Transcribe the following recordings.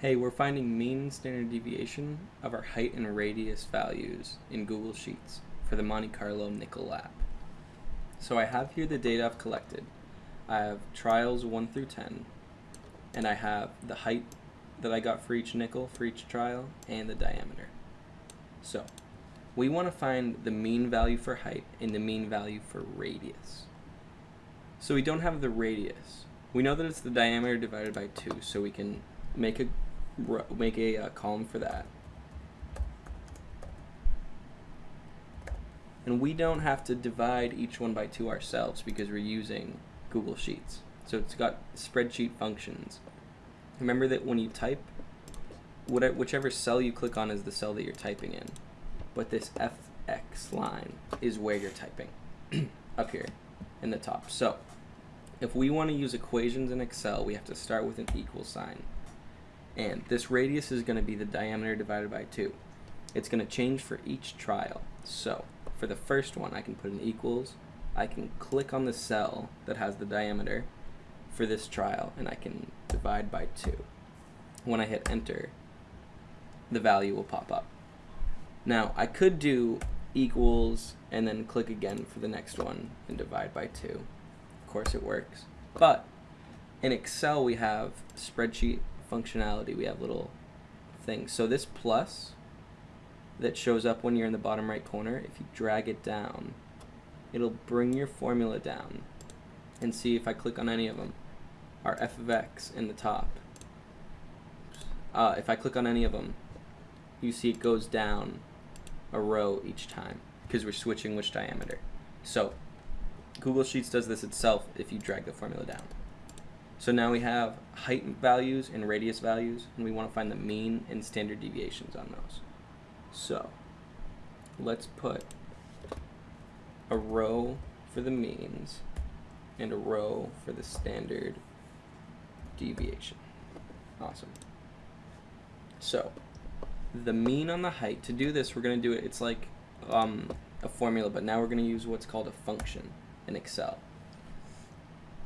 Hey, we're finding mean standard deviation of our height and radius values in Google Sheets for the Monte Carlo nickel lab. So I have here the data I've collected. I have trials 1 through 10, and I have the height that I got for each nickel for each trial and the diameter. So we want to find the mean value for height and the mean value for radius. So we don't have the radius. We know that it's the diameter divided by 2, so we can make a make a uh, column for that. And we don't have to divide each one by 2 ourselves because we're using Google Sheets. So it's got spreadsheet functions. Remember that when you type, whichever cell you click on is the cell that you're typing in. But this FX line is where you're typing, up here in the top. So if we want to use equations in Excel, we have to start with an equal sign. And this radius is going to be the diameter divided by 2. It's going to change for each trial. So for the first one, I can put an equals. I can click on the cell that has the diameter for this trial, and I can divide by 2. When I hit enter, the value will pop up. Now, I could do equals and then click again for the next one and divide by 2. Of course it works. But in Excel, we have spreadsheet functionality. We have little things. So this plus that shows up when you're in the bottom right corner, if you drag it down, it'll bring your formula down. And see if I click on any of them, our f of x in the top. Uh, if I click on any of them, you see it goes down a row each time because we're switching which diameter. So Google Sheets does this itself if you drag the formula down. So now we have height values and radius values, and we want to find the mean and standard deviations on those. So let's put a row for the means and a row for the standard deviation. Awesome. So the mean on the height, to do this, we're going to do it, it's like um, a formula, but now we're going to use what's called a function in Excel.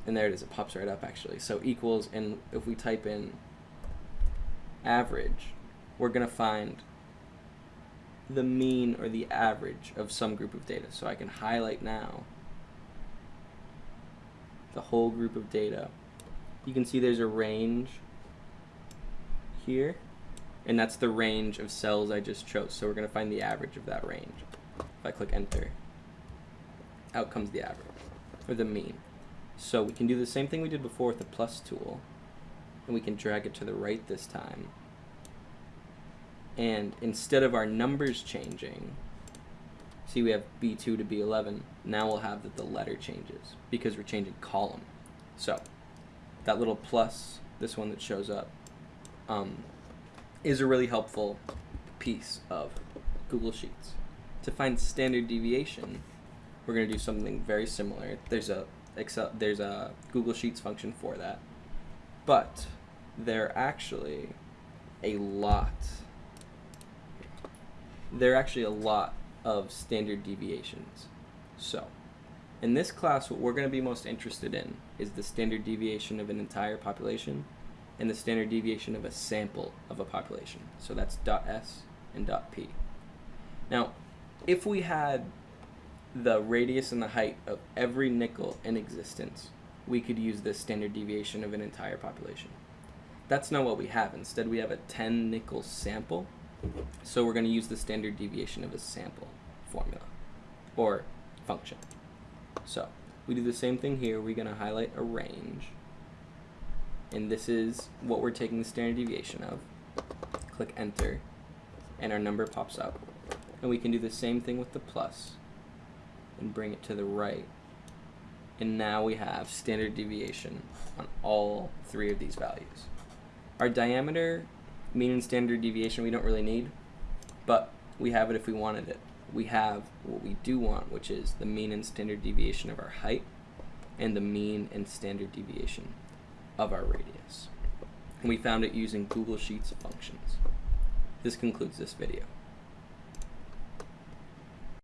And there it is, it pops right up actually. So equals, and if we type in average, we're going to find the mean or the average of some group of data. So I can highlight now the whole group of data. You can see there's a range here, and that's the range of cells I just chose. So we're going to find the average of that range. If I click enter, out comes the average, or the mean. So we can do the same thing we did before with the plus tool, and we can drag it to the right this time. And instead of our numbers changing, see we have B2 to B11, now we'll have that the letter changes because we're changing column. So that little plus, this one that shows up, um, is a really helpful piece of Google Sheets. To find standard deviation, we're going to do something very similar. There's a Excel, there's a Google Sheets function for that. But there are actually a lot, there are actually a lot of standard deviations. So in this class, what we're going to be most interested in is the standard deviation of an entire population and the standard deviation of a sample of a population. So that's dot S and dot P. Now, if we had the radius and the height of every nickel in existence, we could use the standard deviation of an entire population. That's not what we have. Instead, we have a 10 nickel sample. So we're going to use the standard deviation of a sample formula or function. So we do the same thing here. We're going to highlight a range. And this is what we're taking the standard deviation of. Click enter and our number pops up. And we can do the same thing with the plus and bring it to the right. And now we have standard deviation on all three of these values. Our diameter, mean and standard deviation, we don't really need, but we have it if we wanted it. We have what we do want, which is the mean and standard deviation of our height and the mean and standard deviation of our radius. And we found it using Google Sheets functions. This concludes this video.